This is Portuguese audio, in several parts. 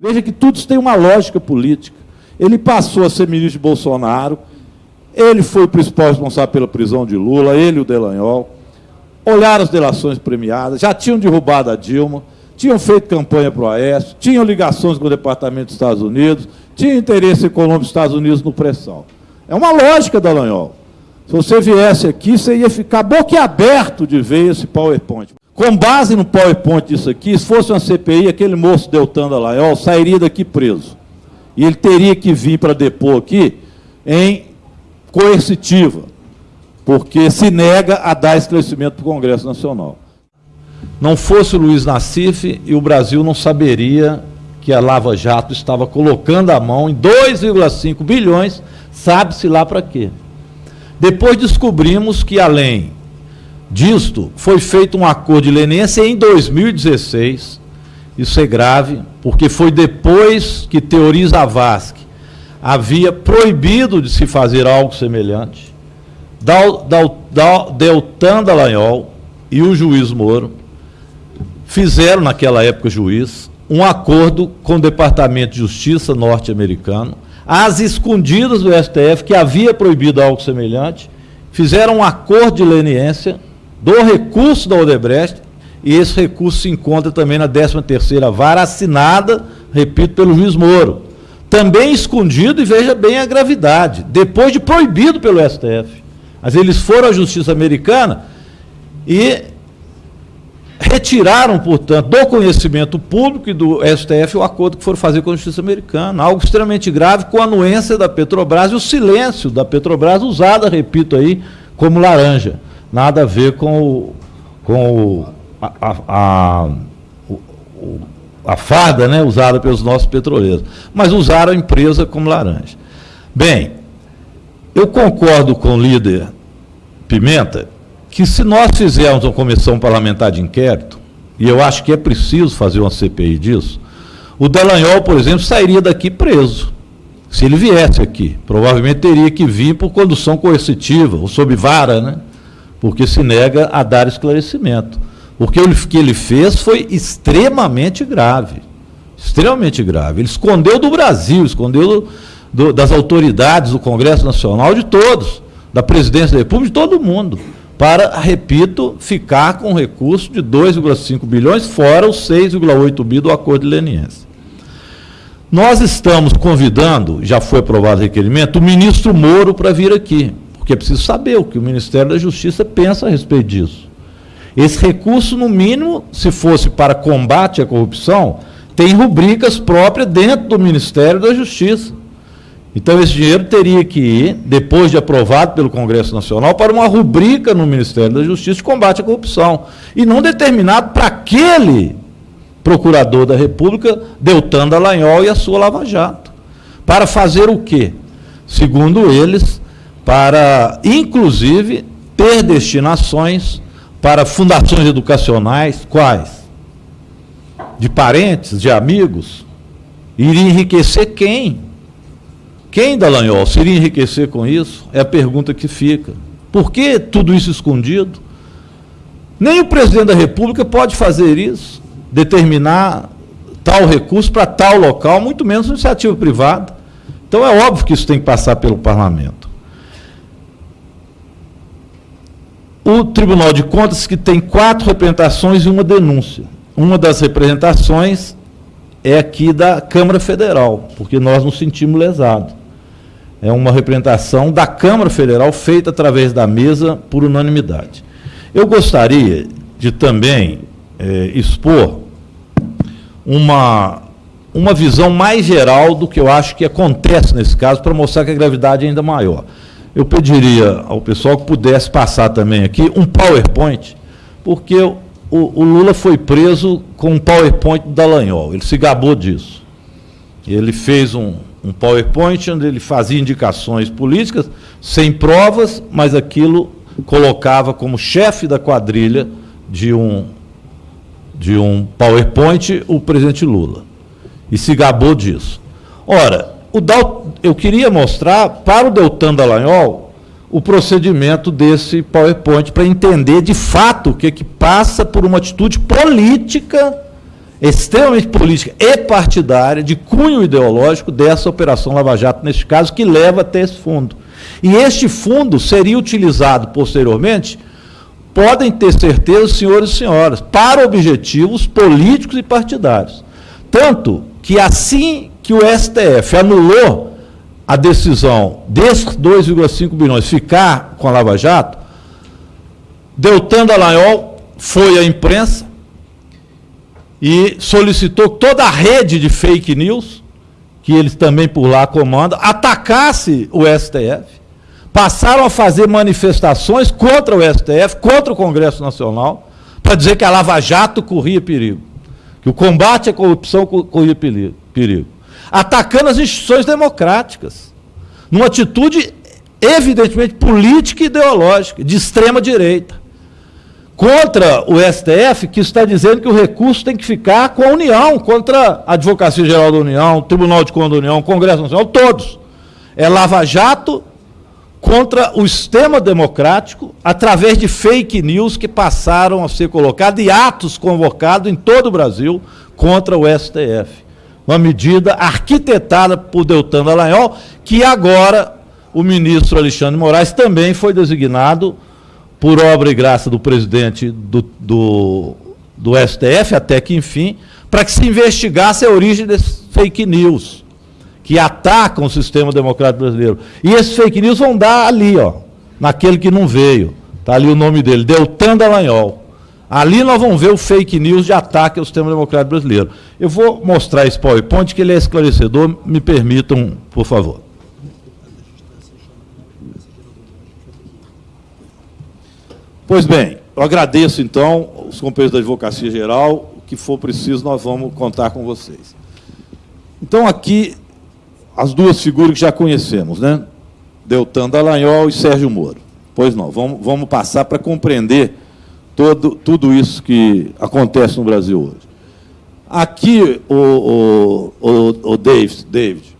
Veja que tudo tem uma lógica política. Ele passou a ser ministro de Bolsonaro, ele foi o principal responsável pela prisão de Lula, ele e o Delanhol. Olharam as delações premiadas, já tinham derrubado a Dilma, tinham feito campanha para o Aécio, tinham ligações com o Departamento dos Estados Unidos, tinham interesse econômico dos Estados Unidos no pré-sal. É uma lógica, Dallagnol. Se você viesse aqui, você ia ficar boquiaberto de ver esse PowerPoint. Com base no PowerPoint disso aqui, se fosse uma CPI, aquele moço Deltan Dallagnol sairia daqui preso. E ele teria que vir para depor aqui em coercitiva, porque se nega a dar esclarecimento para o Congresso Nacional. Não fosse o Luiz Nassif e o Brasil não saberia que a Lava Jato estava colocando a mão em 2,5 bilhões, sabe-se lá para quê. Depois descobrimos que, além disto, foi feito um acordo de leniência em 2016. Isso é grave, porque foi depois que Teoriza Vasque havia proibido de se fazer algo semelhante. Deltan Dallagnol e o juiz Moro fizeram, naquela época, juiz, um acordo com o Departamento de Justiça norte-americano, às escondidas do STF, que havia proibido algo semelhante, fizeram um acordo de leniência do recurso da Odebrecht, e esse recurso se encontra também na 13ª vara, assinada, repito, pelo juiz Moro. Também escondido, e veja bem a gravidade, depois de proibido pelo STF. Mas eles foram à justiça americana e retiraram, portanto, do conhecimento público e do STF o acordo que foram fazer com a justiça americana. Algo extremamente grave com a anuência da Petrobras e o silêncio da Petrobras, usada, repito aí, como laranja nada a ver com, o, com o, a, a, a, a farda né, usada pelos nossos petroleiros, mas usaram a empresa como laranja. Bem, eu concordo com o líder Pimenta que se nós fizermos uma comissão parlamentar de inquérito, e eu acho que é preciso fazer uma CPI disso, o Dallagnol, por exemplo, sairia daqui preso. Se ele viesse aqui, provavelmente teria que vir por condução coercitiva, ou sob vara, né? Porque se nega a dar esclarecimento. Porque o que ele fez foi extremamente grave. Extremamente grave. Ele escondeu do Brasil, escondeu do, do, das autoridades do Congresso Nacional, de todos, da presidência da República, de todo mundo, para, repito, ficar com recurso de 2,5 bilhões, fora os 6,8 bi do acordo leniência. Nós estamos convidando, já foi aprovado o requerimento, o ministro Moro para vir aqui porque é preciso saber o que o Ministério da Justiça pensa a respeito disso. Esse recurso, no mínimo, se fosse para combate à corrupção, tem rubricas próprias dentro do Ministério da Justiça. Então, esse dinheiro teria que ir, depois de aprovado pelo Congresso Nacional, para uma rubrica no Ministério da Justiça de combate à corrupção. E não determinado para aquele procurador da República, Deltan Dallagnol e a sua Lava Jato. Para fazer o quê? Segundo eles, para, inclusive, ter destinações para fundações educacionais, quais? De parentes, de amigos? Iria enriquecer quem? Quem, Dallagnol, se iria enriquecer com isso? É a pergunta que fica. Por que tudo isso escondido? Nem o presidente da República pode fazer isso, determinar tal recurso para tal local, muito menos iniciativa privada. Então é óbvio que isso tem que passar pelo parlamento. O Tribunal de Contas que tem quatro representações e uma denúncia. Uma das representações é aqui da Câmara Federal, porque nós nos sentimos lesados. É uma representação da Câmara Federal feita através da mesa por unanimidade. Eu gostaria de também é, expor uma, uma visão mais geral do que eu acho que acontece nesse caso, para mostrar que a gravidade é ainda maior eu pediria ao pessoal que pudesse passar também aqui um PowerPoint, porque o, o Lula foi preso com um PowerPoint do Dallagnol, ele se gabou disso. Ele fez um, um PowerPoint onde ele fazia indicações políticas, sem provas, mas aquilo colocava como chefe da quadrilha de um, de um PowerPoint o presidente Lula. E se gabou disso. Ora, o Dal, eu queria mostrar para o Deltan Dallagnol o procedimento desse PowerPoint para entender de fato o que, que passa por uma atitude política extremamente política e partidária, de cunho ideológico dessa Operação Lava Jato, neste caso, que leva até esse fundo. E este fundo seria utilizado posteriormente, podem ter certeza, senhores e senhoras, para objetivos políticos e partidários. Tanto que assim que o STF anulou a decisão desses 2,5 bilhões ficar com a Lava Jato, Deltan Dallagnol foi à imprensa e solicitou toda a rede de fake news, que eles também por lá comandam, atacasse o STF. Passaram a fazer manifestações contra o STF, contra o Congresso Nacional, para dizer que a Lava Jato corria perigo, que o combate à corrupção corria perigo. Atacando as instituições democráticas, numa atitude evidentemente política e ideológica, de extrema direita contra o STF, que está dizendo que o recurso tem que ficar com a União, contra a Advocacia Geral da União, Tribunal de Contas da União, Congresso Nacional, todos. É lava-jato contra o sistema democrático, através de fake news que passaram a ser colocados e atos convocados em todo o Brasil contra o STF. Uma medida arquitetada por Deltan Dallagnol, que agora o ministro Alexandre Moraes também foi designado por obra e graça do presidente do, do, do STF, até que enfim, para que se investigasse a origem desses fake news, que atacam o sistema democrático brasileiro. E esses fake news vão dar ali, ó, naquele que não veio. Está ali o nome dele, Deltan Dallagnol. Ali nós vamos ver o fake news de ataque ao sistema democrático brasileiro. Eu vou mostrar esse PowerPoint, que ele é esclarecedor, me permitam, por favor. Pois bem, eu agradeço então os companheiros da Advocacia Geral, o que for preciso nós vamos contar com vocês. Então aqui as duas figuras que já conhecemos, né? Deltan Dallagnol e Sérgio Moro. Pois não, vamos, vamos passar para compreender todo, tudo isso que acontece no Brasil hoje. Aqui, o, o, o, o David, David,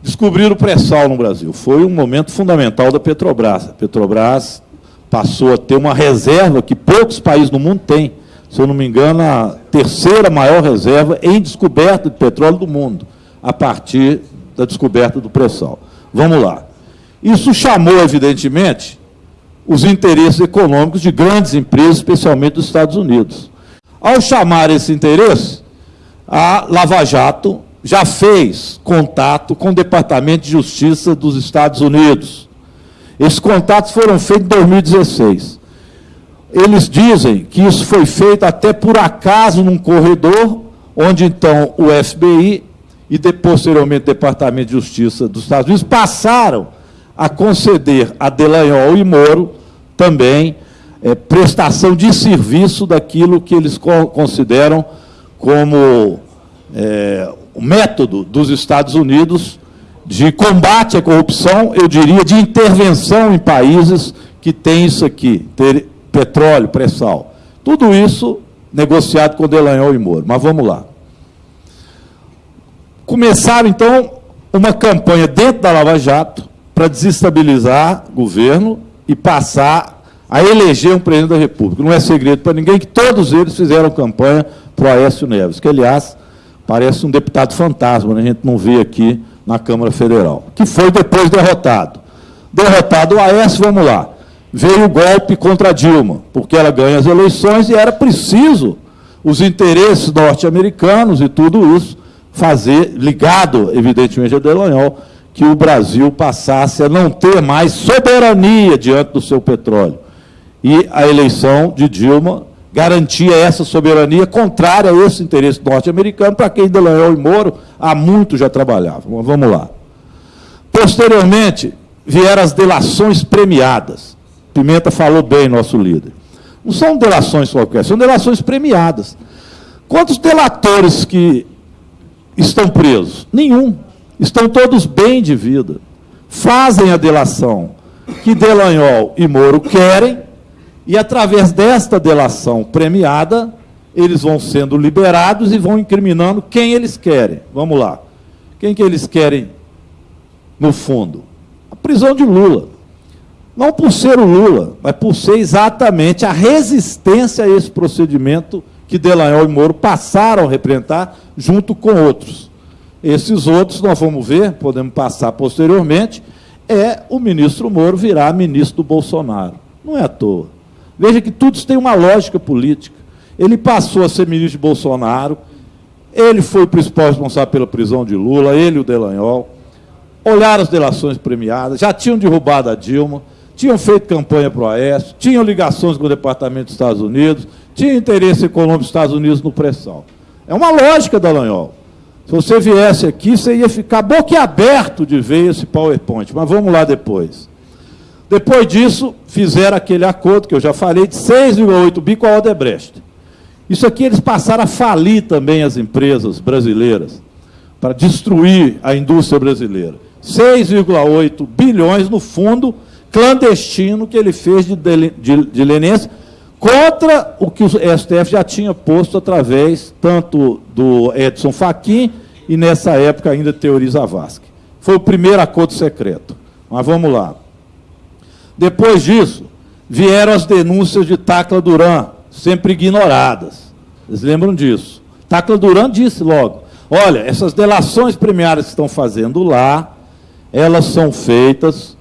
descobriram o pré-sal no Brasil. Foi um momento fundamental da Petrobras. A Petrobras passou a ter uma reserva que poucos países no mundo têm. Se eu não me engano, a terceira maior reserva em descoberta de petróleo do mundo, a partir da descoberta do pré-sal. Vamos lá. Isso chamou, evidentemente, os interesses econômicos de grandes empresas, especialmente dos Estados Unidos. Ao chamar esse interesse, a Lava Jato já fez contato com o Departamento de Justiça dos Estados Unidos esses contatos foram feitos em 2016. Eles dizem que isso foi feito até por acaso num corredor, onde então o FBI e posteriormente o Departamento de Justiça dos Estados Unidos passaram a conceder a Delanhol e Moro também é, prestação de serviço daquilo que eles consideram como é, o método dos Estados Unidos de combate à corrupção, eu diria, de intervenção em países que têm isso aqui, ter petróleo, pré-sal. Tudo isso negociado com Delanhol e Moro. Mas vamos lá. Começaram, então, uma campanha dentro da Lava Jato para desestabilizar governo e passar a eleger um presidente da República. Não é segredo para ninguém que todos eles fizeram campanha para o Aécio Neves, que, aliás, parece um deputado fantasma, né? a gente não vê aqui na Câmara Federal, que foi depois derrotado. Derrotado o Aécio, vamos lá. Veio o golpe contra Dilma, porque ela ganha as eleições e era preciso os interesses norte-americanos e tudo isso fazer, ligado, evidentemente, a Delanhol, que o Brasil passasse a não ter mais soberania diante do seu petróleo. E a eleição de Dilma garantia essa soberania contrária a esse interesse norte-americano, para quem Delanhol e Moro há muito já trabalhavam. Vamos lá. Posteriormente, vieram as delações premiadas. Pimenta falou bem, nosso líder. Não são delações qualquer, são delações premiadas. Quantos delatores que estão presos? Nenhum. Estão todos bem de vida. Fazem a delação que Delanhol e Moro querem, e através desta delação premiada, eles vão sendo liberados e vão incriminando quem eles querem. Vamos lá. Quem que eles querem, no fundo? A prisão de Lula. Não por ser o Lula, mas por ser exatamente a resistência a esse procedimento que Delanhol e Moro passaram a representar junto com outros. Esses outros, nós vamos ver, podemos passar posteriormente, é o ministro Moro virar ministro do Bolsonaro. Não é à toa. Veja que tudo isso tem uma lógica política. Ele passou a ser ministro de Bolsonaro, ele foi o principal responsável pela prisão de Lula, ele e o Delanhol. Olharam as delações premiadas, já tinham derrubado a Dilma, tinham feito campanha para o Aécio, tinham ligações com o Departamento dos Estados Unidos, tinham interesse econômico dos Estados Unidos no pressão. É uma lógica, Dallagnol. Se você viesse aqui, você ia ficar boquiaberto de ver esse PowerPoint. Mas vamos lá depois. Depois disso, fizeram aquele acordo que eu já falei, de 6,8 bi com a Odebrecht. Isso aqui eles passaram a falir também as empresas brasileiras, para destruir a indústria brasileira. 6,8 bilhões no fundo clandestino que ele fez de, de, de, contra o que o STF já tinha posto através tanto do Edson Fachin e, nessa época, ainda Teori Zavascki. Foi o primeiro acordo secreto. Mas vamos lá. Depois disso, vieram as denúncias de Tacla Duran, sempre ignoradas. Vocês lembram disso? Tacla Duran disse logo, olha, essas delações premiadas que estão fazendo lá, elas são feitas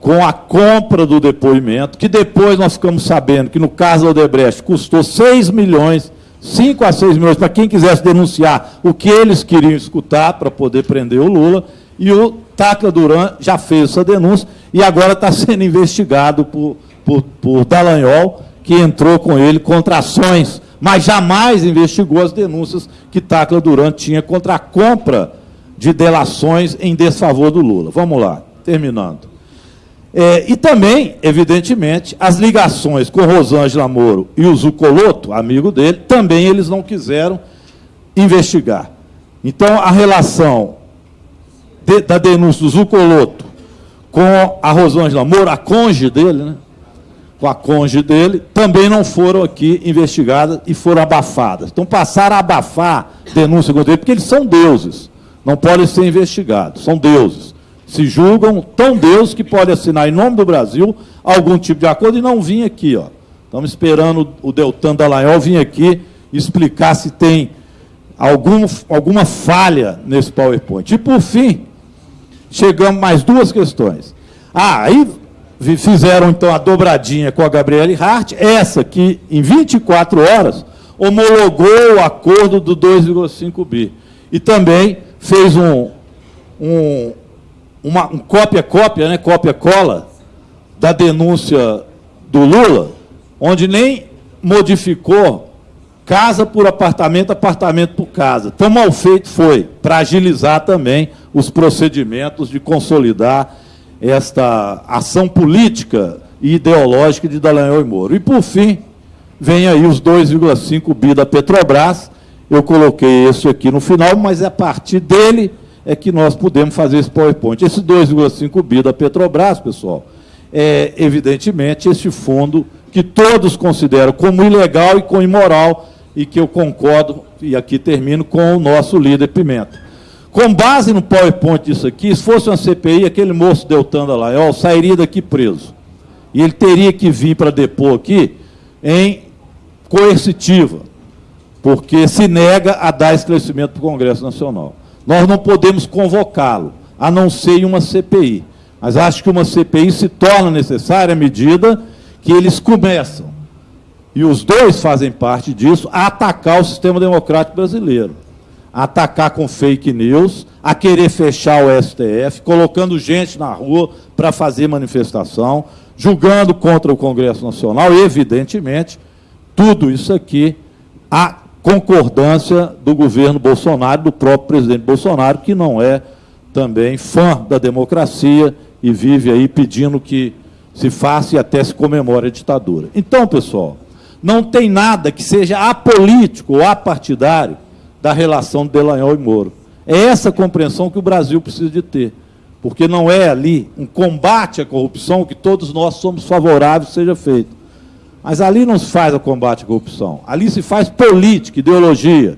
com a compra do depoimento, que depois nós ficamos sabendo que no caso do Odebrecht custou 6 milhões, 5 a 6 milhões, para quem quisesse denunciar o que eles queriam escutar para poder prender o Lula, e o Tacla Duran já fez essa denúncia e agora está sendo investigado por, por, por Dallagnol, que entrou com ele contra ações, mas jamais investigou as denúncias que Tacla Duran tinha contra a compra de delações em desfavor do Lula. Vamos lá, terminando. É, e também, evidentemente, as ligações com Rosângela Moro e o Zucoloto, amigo dele, também eles não quiseram investigar. Então, a relação de, da denúncia do Zucoloto com a Rosângela Moro, a conge dele, né? com a conge dele, também não foram aqui investigadas e foram abafadas. Então, passaram a abafar denúncia contra ele, porque eles são deuses, não podem ser investigados, são deuses se julgam tão Deus que pode assinar em nome do Brasil algum tipo de acordo e não vir aqui. Ó. Estamos esperando o Deltan Dallagnol vir aqui explicar se tem algum, alguma falha nesse PowerPoint. E, por fim, chegamos mais duas questões. Ah, aí fizeram, então, a dobradinha com a Gabriele Hart, essa que, em 24 horas, homologou o acordo do 2,5 bi. E também fez um, um, uma um cópia-cópia, né, cópia-cola, da denúncia do Lula, onde nem modificou casa por apartamento, apartamento por casa. Tão mal feito foi, para agilizar também os procedimentos de consolidar esta ação política e ideológica de Dallagnol e Moro. E, por fim, vem aí os 2,5 bi da Petrobras. Eu coloquei esse aqui no final, mas é a partir dele é que nós podemos fazer esse PowerPoint. Esse 2,5 bi da Petrobras, pessoal, é, evidentemente, esse fundo que todos consideram como ilegal e como imoral, e que eu concordo, e aqui termino, com o nosso líder Pimenta. Com base no PowerPoint disso aqui, se fosse uma CPI, aquele moço Deltan Dallagnol sairia daqui preso. E ele teria que vir para depor aqui em coercitiva, porque se nega a dar esclarecimento para o Congresso Nacional. Nós não podemos convocá-lo, a não ser em uma CPI. Mas acho que uma CPI se torna necessária à medida que eles começam, e os dois fazem parte disso, a atacar o sistema democrático brasileiro. A atacar com fake news, a querer fechar o STF, colocando gente na rua para fazer manifestação, julgando contra o Congresso Nacional, evidentemente, tudo isso aqui a concordância do governo Bolsonaro, do próprio presidente Bolsonaro, que não é também fã da democracia e vive aí pedindo que se faça e até se comemore a ditadura. Então, pessoal, não tem nada que seja apolítico ou apartidário da relação de Delanhol e Moro. É essa compreensão que o Brasil precisa de ter, porque não é ali um combate à corrupção que todos nós somos favoráveis seja feito. Mas ali não se faz o combate à corrupção. Ali se faz política, ideologia.